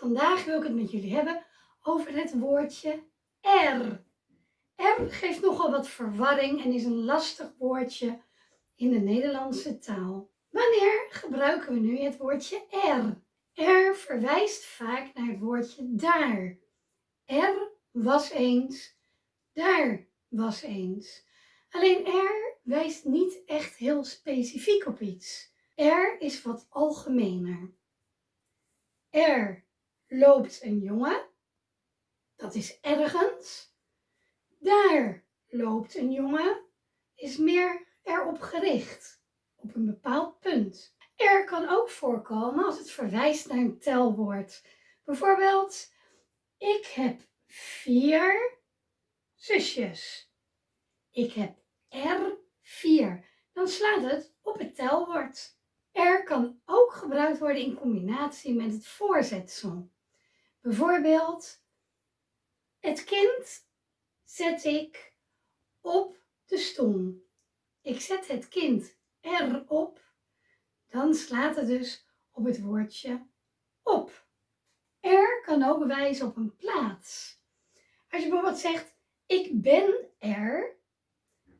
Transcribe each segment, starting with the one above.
Vandaag wil ik het met jullie hebben over het woordje er. Er geeft nogal wat verwarring en is een lastig woordje in de Nederlandse taal. Wanneer gebruiken we nu het woordje er? Er verwijst vaak naar het woordje daar. Er was eens, daar was eens. Alleen er wijst niet echt heel specifiek op iets. Er is wat algemener. Er loopt een jongen. Dat is ergens. Daar loopt een jongen. Is meer erop gericht. Op een bepaald punt. Er kan ook voorkomen als het verwijst naar een telwoord. Bijvoorbeeld, ik heb vier zusjes. Ik heb er vier. Dan slaat het op het telwoord. Er kan ook gebruikt worden in combinatie met het voorzetsel. Bijvoorbeeld, het kind zet ik op de stoel. Ik zet het kind erop. Dan slaat het dus op het woordje op. Er kan ook wijzen op een plaats. Als je bijvoorbeeld zegt, ik ben er,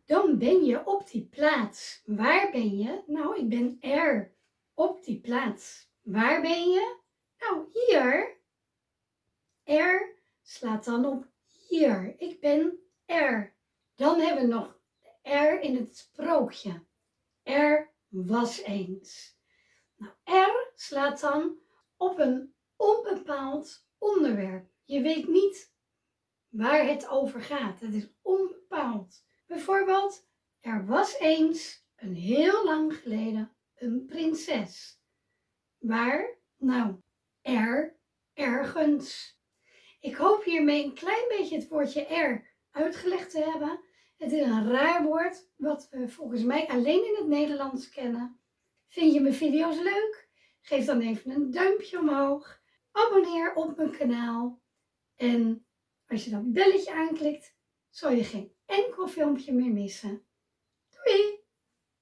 dan ben je op die plaats. Waar ben je? Nou, ik ben er op die plaats. Waar ben je? Nou, hier. Er slaat dan op hier. Ik ben er. Dan hebben we nog er in het sprookje. Er was eens. Nou, er slaat dan op een onbepaald onderwerp. Je weet niet waar het over gaat. Het is onbepaald. Bijvoorbeeld, er was eens, een heel lang geleden, een prinses. Waar? Nou, er, ergens. Ik hoop hiermee een klein beetje het woordje er uitgelegd te hebben. Het is een raar woord, wat we volgens mij alleen in het Nederlands kennen. Vind je mijn video's leuk? Geef dan even een duimpje omhoog. Abonneer op mijn kanaal. En als je dat belletje aanklikt, zal je geen enkel filmpje meer missen. Doei!